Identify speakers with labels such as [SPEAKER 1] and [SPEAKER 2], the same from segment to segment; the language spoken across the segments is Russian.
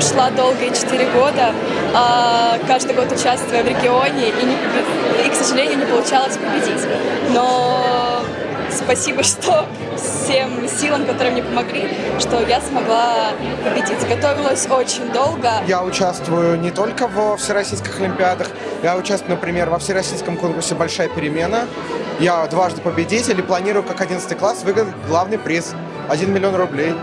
[SPEAKER 1] шла долгие 4 года, а, каждый год участвуя в регионе, и, не, и, к сожалению, не получалось победить. Но спасибо, что всем силам, которые мне помогли, что я смогла победить. Готовилась очень долго.
[SPEAKER 2] Я участвую не только во всероссийских олимпиадах, я участвую, например, во всероссийском конкурсе «Большая перемена». Я дважды победитель и планирую как 11 класс выиграть главный приз – 1 миллион рублей.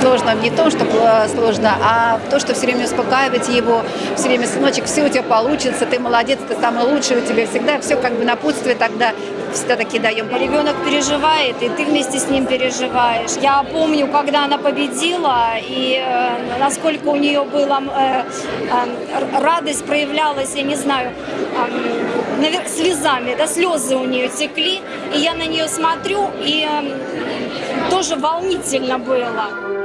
[SPEAKER 3] Сложно, не то, что сложно, а то, что все время успокаивать его, все время, сыночек, все у тебя получится, ты молодец, ты самый лучший, у тебя всегда все как бы напутствие тогда все-таки даем.
[SPEAKER 4] Ребенок переживает, и ты вместе с ним переживаешь. Я помню, когда она победила, и э, насколько у нее была э, э, радость проявлялась, я не знаю, э, наверх, слезами, да, слезы у нее текли, и я на нее смотрю, и э, тоже волнительно было.